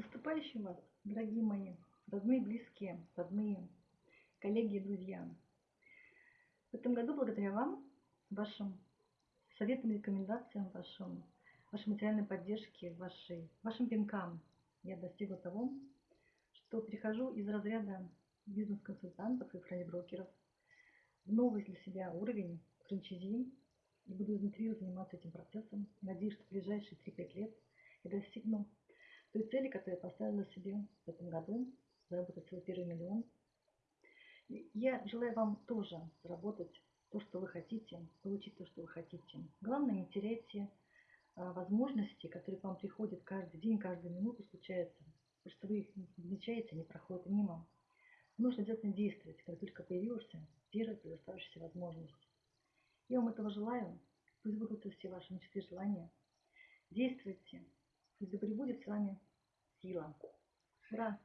наступающим вас, дорогие мои, родные, близкие, родные, коллеги и друзья. В этом году, благодаря вам, вашим советам рекомендациям, вашим, вашей материальной поддержке, вашей, вашим пинкам, я достигла того, что перехожу из разряда бизнес-консультантов и фрейд-брокеров в новый для себя уровень франчайзи и буду изнутри заниматься этим процессом. Надеюсь, что в ближайшие 3-5 лет я достигну той цели, которую я поставила себе в этом году, заработать свой первый миллион. Я желаю вам тоже заработать то, что вы хотите, получить то, что вы хотите. Главное, не теряйте а, возможности, которые к вам приходят каждый день, каждую минуту случаются. Потому что вы их не замечаете, они проходят мимо. Нужно обязательно действовать, как только появилась первая предоставившаяся возможность. Я вам этого желаю. Пусть будут все ваши мечты и желания. Действуйте. Пусть да пребудет с вами сила. Ура!